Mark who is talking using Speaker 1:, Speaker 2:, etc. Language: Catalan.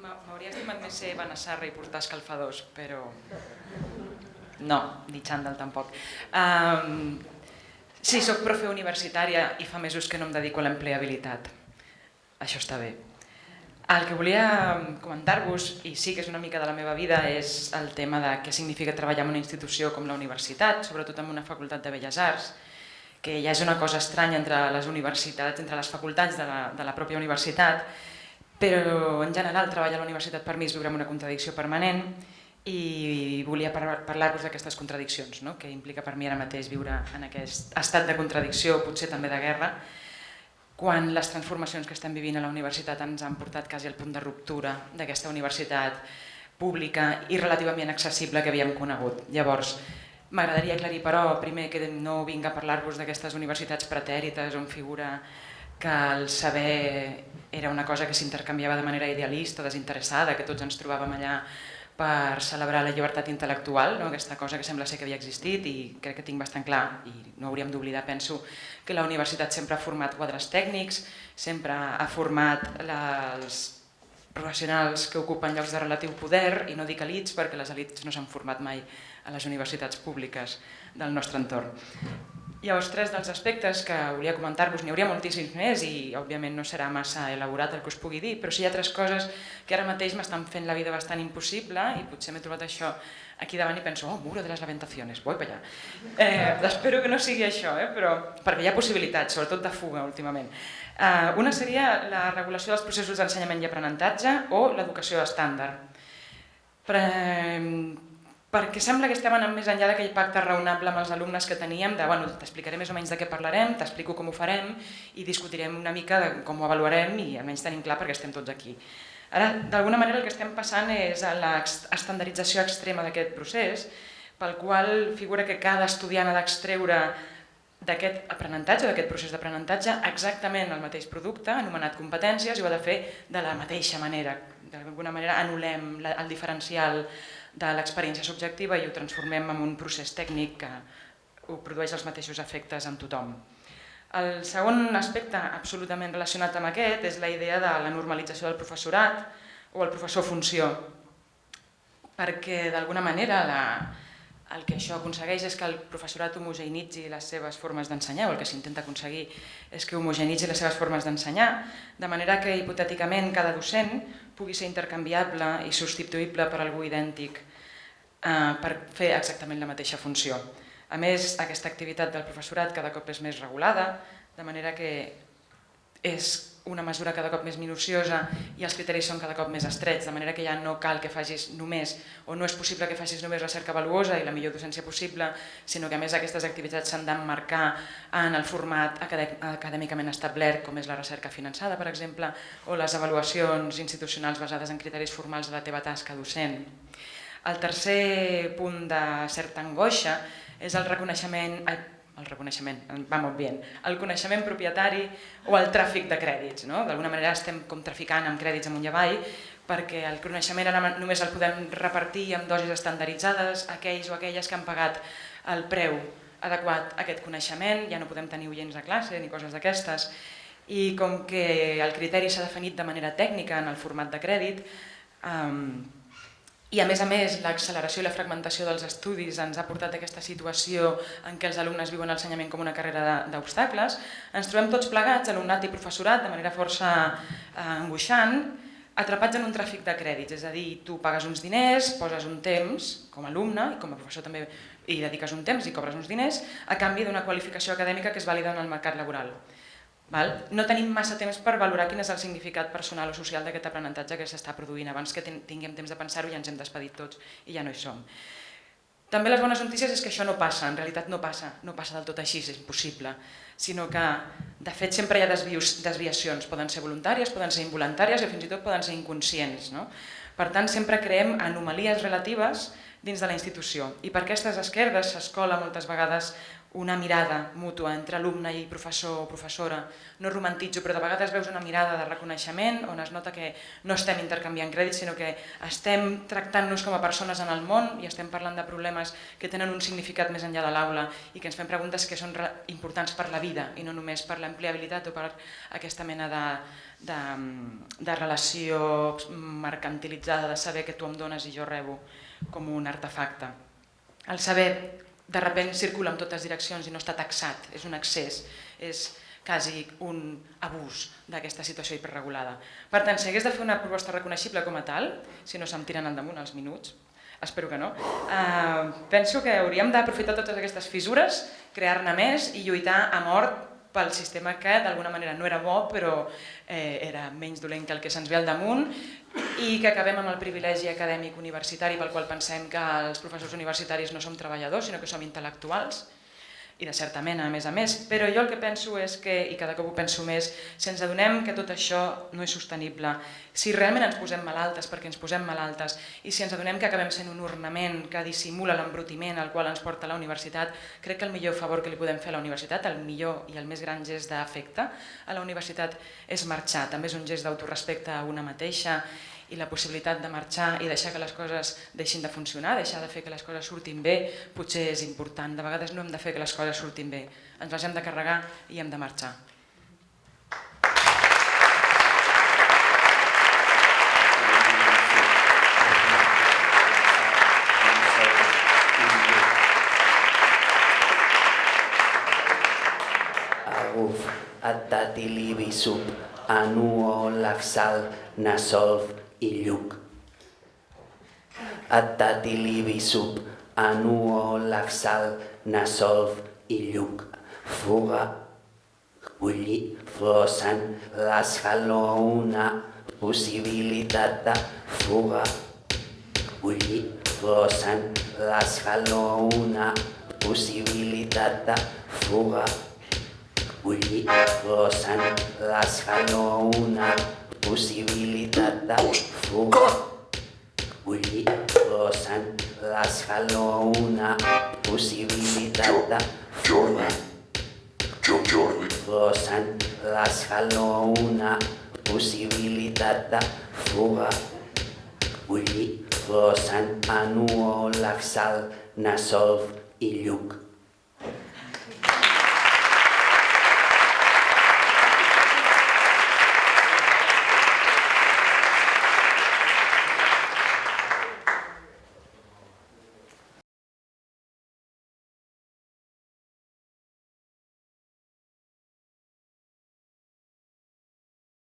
Speaker 1: M'hauria estimat més ser Benassarra i portar escalfadors, però no, ni xandall tampoc. Um, sí, sóc profe universitària i fa mesos que no em dedico a l'empleabilitat. Això està bé. El que volia comentar-vos, i sí que és una mica de la meva vida, és el tema de què significa treballar en una institució com la universitat, sobretot en una facultat de Belles Arts, que ja és una cosa estranya entre les universitats, entre les facultats de la, de la pròpia universitat, però en general treballar a la universitat per mi és viure en una contradicció permanent i volia parlar-vos d'aquestes contradiccions, no? que implica per mi ara mateix viure en aquest estat de contradicció, potser també de guerra, quan les transformacions que estem vivint a la universitat ens han portat quasi al punt de ruptura d'aquesta universitat pública i relativament accessible que havíem conegut. Llavors, m'agradaria aclarir però, primer que no vinc a parlar-vos d'aquestes universitats pretèrites on figura que el saber era una cosa que s'intercanviava de manera idealista, desinteressada, que tots ens trobàvem allà per celebrar la llibertat intel·lectual, no? aquesta cosa que sembla ser que havia existit i crec que tinc bastant clar, i no hauríem d'oblidar, penso, que la universitat sempre ha format quadres tècnics, sempre ha format els professionals que ocupen llocs de relatiu poder, i no dic elits perquè les elits no s'han format mai a les universitats públiques del nostre entorn. Llavors, tres dels aspectes que volia comentar-vos, n'hi hauria moltíssims més i òbviament no serà massa elaborat el que us pugui dir, però sí hi ha tres coses que ara mateix m'estan fent la vida bastant impossible i potser m'he trobat això aquí davant i penso, oh, muro de les lamentaciones, vull per allà. Eh, espero que no sigui això, eh, però, perquè hi ha possibilitats, sobretot de fuga últimament. Eh, una seria la regulació dels processos d'ensenyament i aprenentatge o l'educació estàndard. Pre perquè sembla que estem anant més enllà d'aquell pacte raonable amb els alumnes que teníem, de bueno, t'explicaré més o menys de què parlarem, t'explico com ho farem i discutirem una mica de com ho avaluarem i almenys tenim clar perquè estem tots aquí. Ara, d'alguna manera el que estem passant és a l'estandardització extrema d'aquest procés, pel qual figura que cada estudiant ha d'extreure d'aquest aprenentatge, d'aquest procés d'aprenentatge, exactament el mateix producte, anomenat competències, i ho ha de fer de la mateixa manera. D'alguna manera anul·lem el diferencial de l'experiència subjectiva i ho transformem en un procés tècnic que ho produeix els mateixos efectes en tothom. El segon aspecte absolutament relacionat amb aquest és la idea de la normalització del professorat o el professor funció, perquè d'alguna manera la, el que això aconsegueix és que el professorat homogeneïtzi les seves formes d'ensenyar, o el que s'intenta aconseguir és que homogeneïtzi les seves formes d'ensenyar, de manera que hipotèticament cada docent pugui ser intercanviable i substituïble per algú idèntic eh, per fer exactament la mateixa funció. A més, aquesta activitat del professorat cada cop és més regulada, de manera que és una mesura cada cop més minuciosa i els criteris són cada cop més estrets, de manera que ja no cal que facis només, o no és possible que facis només recerca valuosa i la millor docència possible, sinó que a més aquestes activitats s'han d'emmarcar en el format acadèmicament establert, com és la recerca finançada, per exemple, o les avaluacions institucionals basades en criteris formals de la teva tasca docent. El tercer punt de certa angoixa és el reconeixement, el reconeixement, va molt bé, el coneixement propietari o el tràfic de crèdits. No? D'alguna manera estem com traficant amb crèdits amunt i avall perquè el coneixement ara només el podem repartir amb dosis estandarditzades, aquells o aquelles que han pagat el preu adequat a aquest coneixement, ja no podem tenir oients a classe ni coses d'aquestes, i com que el criteri s'ha definit de manera tècnica en el format de crèdit, eh, i a més a més, l'acceleració i la fragmentació dels estudis ens ha portat a aquesta situació en què els alumnes viuen l'ensenyament com una carrera d'obstacles. Ens trobem tots plegats, alumnat i professorat, de manera força eh, angoixant, atrapats en un tràfic de crèdits, és a dir, tu pagues uns diners, poses un temps com a alumne i com a professor també i dediques un temps i cobres uns diners a canvi d'una qualificació acadèmica que és vàlida en el mercat laboral. Val? No tenim massa temps per valorar quin és el significat personal o social d'aquest aprenentatge que s'està produint. Abans que tinguem temps de pensar-ho ja ens hem despedit tots i ja no hi som. També les bones notícies és que això no passa, en realitat no passa, no passa del tot així, és impossible, sinó que de fet sempre hi ha desvius, desviacions, poden ser voluntàries, poden ser involuntàries i fins i tot poden ser inconscients. No? Per tant, sempre creem anomalies relatives dins de la institució i per aquestes esquerdes s'escola moltes vegades una mirada mútua entre alumne i professor o professora. No romantitzo, però de vegades veus una mirada de reconeixement on es nota que no estem intercanviant crèdits, sinó que estem tractant-nos com a persones en el món i estem parlant de problemes que tenen un significat més enllà de l'aula i que ens fem preguntes que són importants per la vida i no només per l'empleabilitat o per aquesta mena de, de, de relació mercantilitzada de saber que tu em dones i jo rebo com un artefacte. El saber de repent circula en totes direccions i no està taxat, és un excés, és quasi un abús d'aquesta situació hiperregulada. Per tant, si hagués de fer una proposta reconeixible com a tal, si no se'm tiren al damunt els minuts, espero que no, eh, penso que hauríem d'aprofitar totes aquestes fissures, crear-ne més i lluitar a mort pel sistema que d'alguna manera no era bo però eh, era menys dolent que el que se'ns ve al damunt i que acabem amb el privilegi acadèmic universitari pel qual pensem que els professors universitaris no som treballadors sinó que som intel·lectuals i de certa mena, a més a més, però jo el que penso és que, i cada cop ho penso més, si ens adonem que tot això no és sostenible, si realment ens posem malaltes perquè ens posem malaltes i si ens adonem que acabem sent un ornament que dissimula l'embrutiment al qual ens porta la universitat, crec que el millor favor que li podem fer a la universitat, el millor i el més gran gest d'afecte a la universitat és marxar, també és un gest d'autorespecte a una mateixa i la possibilitat de marxar i deixar que les coses deixin de funcionar, deixar de fer que les coses surtin bé, potser és important. De vegades no hem de fer que les coses surtin bé, ens les hem de carregar i hem de marxar.
Speaker 2: Aguf, sub, anuo laxal, nasolv, i lluc. Attatilibi sub, anuo laxal, nasolv i lluc. Fuga, bulli, flossen, l'asfalo una possibilitat de fuga. Bulli, flossen, l'asfalo una possibilitat de fuga. Bulli, flossen, l'asfalo una possibilitat de fuga. Bullir flossen l'escaló una possibilitat de fuga.
Speaker 3: Jordi.
Speaker 2: Flossen l'escaló una possibilitat de fuga. Bullir flossen anuo laxal nasolv i lluc.